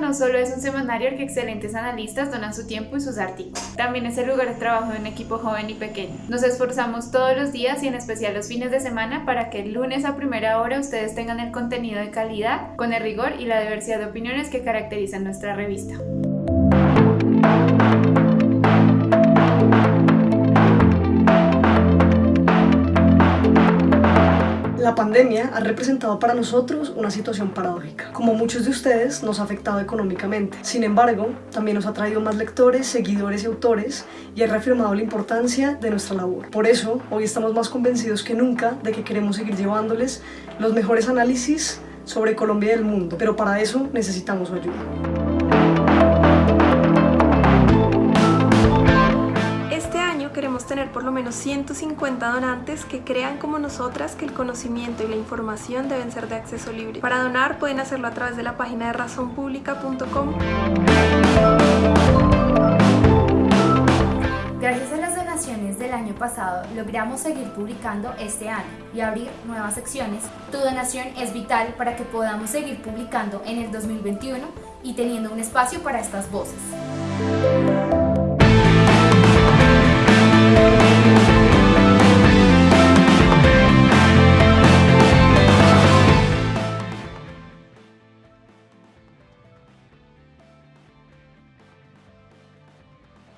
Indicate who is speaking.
Speaker 1: no solo es un semanario al que excelentes analistas donan su tiempo y sus artículos, también es el lugar de trabajo de un equipo joven y pequeño. Nos esforzamos todos los días y en especial los fines de semana para que el lunes a primera hora ustedes tengan el contenido de calidad, con el rigor y la diversidad de opiniones que caracterizan nuestra revista.
Speaker 2: La pandemia ha representado para nosotros una situación paradójica. Como muchos de ustedes, nos ha afectado económicamente. Sin embargo, también nos ha traído más lectores, seguidores y autores y ha reafirmado la importancia de nuestra labor. Por eso, hoy estamos más convencidos que nunca de que queremos seguir llevándoles los mejores análisis sobre Colombia y el mundo, pero para eso necesitamos su ayuda.
Speaker 3: Tener por lo menos 150 donantes que crean como nosotras que el conocimiento y la información deben ser de acceso libre. Para donar pueden hacerlo a través de la página de razonpublica.com.
Speaker 4: Gracias a las donaciones del año pasado logramos seguir publicando este año y abrir nuevas secciones. Tu donación es vital para que podamos seguir publicando en el 2021 y teniendo un espacio para estas voces.